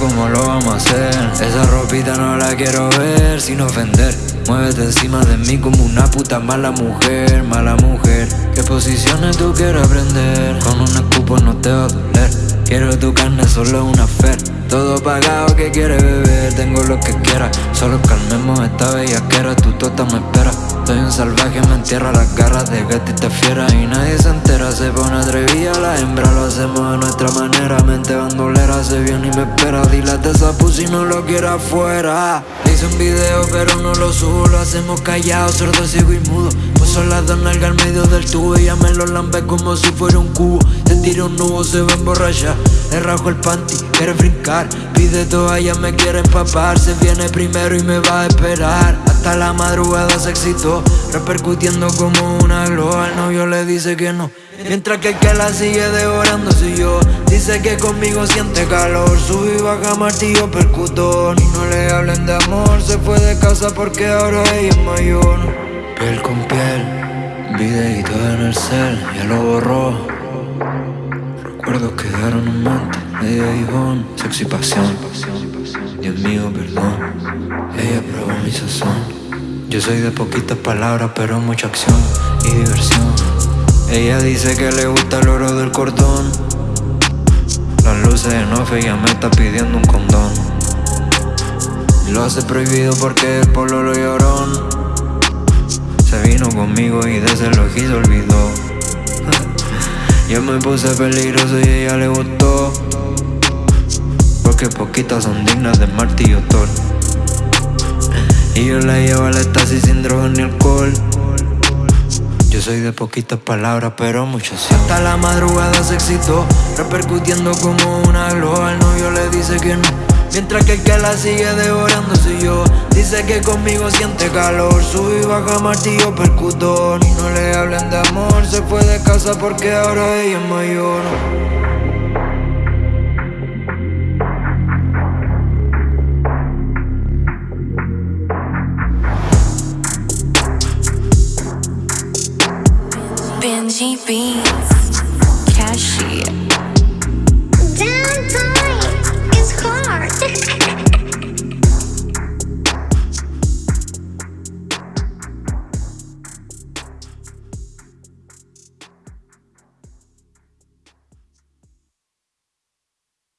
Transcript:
Cómo lo vamos a hacer. Esa ropita no la quiero ver sin ofender. Muévete encima de mí como una puta mala mujer, mala mujer. ¿Qué posiciones tú quieres aprender? Con un escupo no te va a doler. Quiero tu carne, solo una fer. Todo pagado que quiere beber, tengo lo que quiera. Solo calmemos esta bellaquera, tu tota me espera. Soy un salvaje, me entierra las garras de gatita fiera. Y nadie se entera, se pone atrevida. La hembra Lo hacemos a nuestra manera, mente bandolera Se viene y me espera, dilate esa pussy no lo quiera afuera. Hice un video pero no lo subo Lo hacemos callado, sordo, ciego y mudo. Puso las dos nalgas al medio del tubo Ella me lo lambe como si fuera un cubo. Se tira un nubo, se va a emborrachar. Le rajo el panty, quiere brincar Pide toalla, me quiere empapar. Se viene primero y me va a esperar. Hasta la madrugada se excitó Repercutiendo como una gloa. El novio le dice que no Mientras que el que la sigue devorando soy yo. Dice que conmigo siente calor Sube y baja martillo percutor. Y no le hablen de amor Se fue de casa porque ahora ella es mayor. Piel con piel Videito en el cel Ya lo borró. Recuerdos quedaron en mente Medio hijón Sexy pasión Dios mío, perdón Ella probó mi sazón yo soy de poquitas palabras, pero mucha acción y diversión. Ella dice que le gusta el oro del cordón. Las luces en off, ella me está pidiendo un condón. Lo hace prohibido porque el polo lo llorón. Se vino conmigo y de ese lo se olvidó. Yo me puse peligroso y ella le gustó. Porque poquitas son dignas de martillo Thor. Y yo la llevo al estasis sin droga ni alcohol Yo soy de poquitas palabras pero muchas sí Hasta la madrugada se excitó Repercutiendo como una gloa El novio le dice que no Mientras que el que la sigue devorando soy yo. Dice que conmigo siente calor. Sube y baja martillo percutor no le hablen de amor. Se fue de casa porque ahora ella es mayor. Benji B.